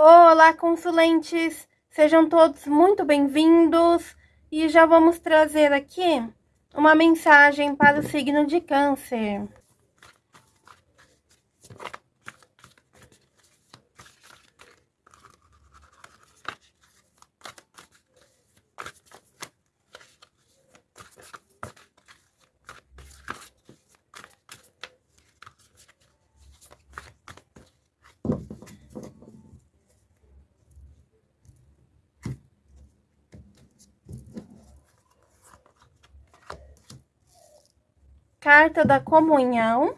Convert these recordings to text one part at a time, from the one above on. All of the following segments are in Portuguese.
Olá, consulentes! Sejam todos muito bem-vindos e já vamos trazer aqui uma mensagem para o signo de Câncer. Carta da comunhão.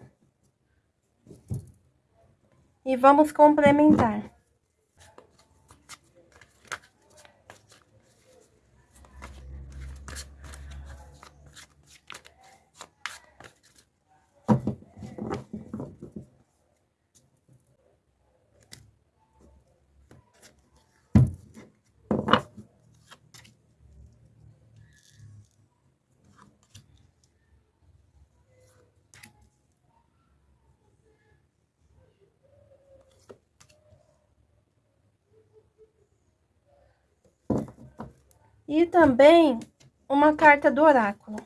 E vamos complementar. E também uma carta do oráculo.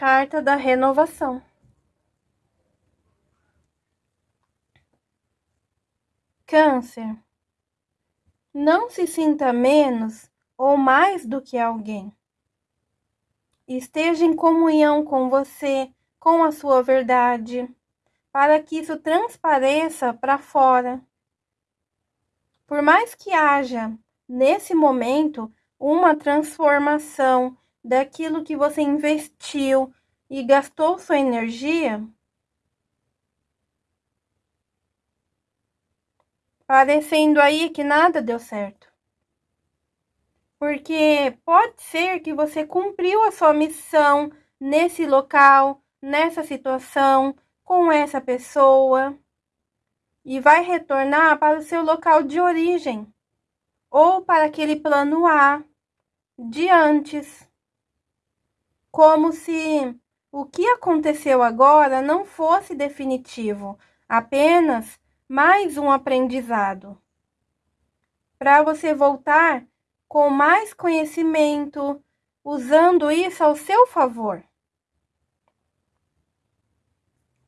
Carta da renovação. Câncer. Não se sinta menos ou mais do que alguém. Esteja em comunhão com você, com a sua verdade, para que isso transpareça para fora. Por mais que haja, nesse momento, uma transformação daquilo que você investiu e gastou sua energia, parecendo aí que nada deu certo. Porque pode ser que você cumpriu a sua missão nesse local, nessa situação, com essa pessoa, e vai retornar para o seu local de origem, ou para aquele plano A de antes como se o que aconteceu agora não fosse definitivo, apenas mais um aprendizado. Para você voltar com mais conhecimento, usando isso ao seu favor.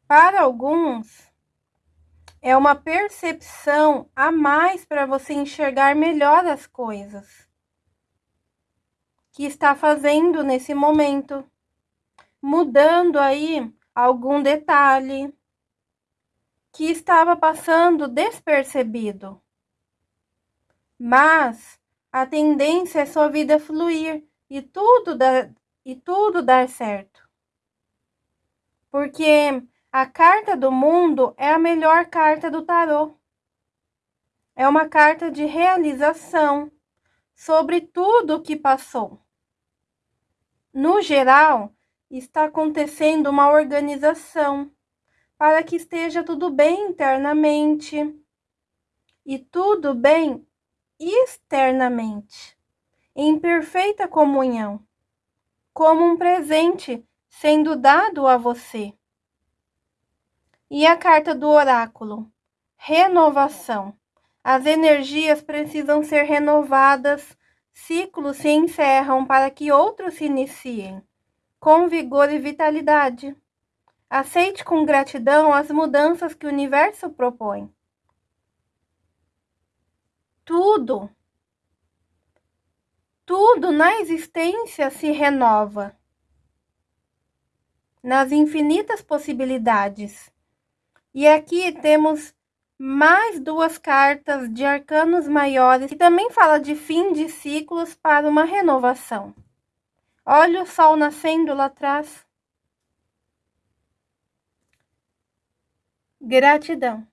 Para alguns, é uma percepção a mais para você enxergar melhor as coisas que está fazendo nesse momento, mudando aí algum detalhe que estava passando despercebido. Mas a tendência é sua vida fluir e tudo dar, e tudo dar certo. Porque a carta do mundo é a melhor carta do tarô. É uma carta de realização sobre tudo o que passou. No geral, está acontecendo uma organização para que esteja tudo bem internamente e tudo bem externamente, em perfeita comunhão, como um presente sendo dado a você. E a carta do oráculo, renovação. As energias precisam ser renovadas Ciclos se encerram para que outros se iniciem, com vigor e vitalidade. Aceite com gratidão as mudanças que o universo propõe. Tudo, tudo na existência se renova. Nas infinitas possibilidades. E aqui temos mais duas cartas de arcanos maiores, que também fala de fim de ciclos para uma renovação. Olha o sol nascendo lá atrás. Gratidão.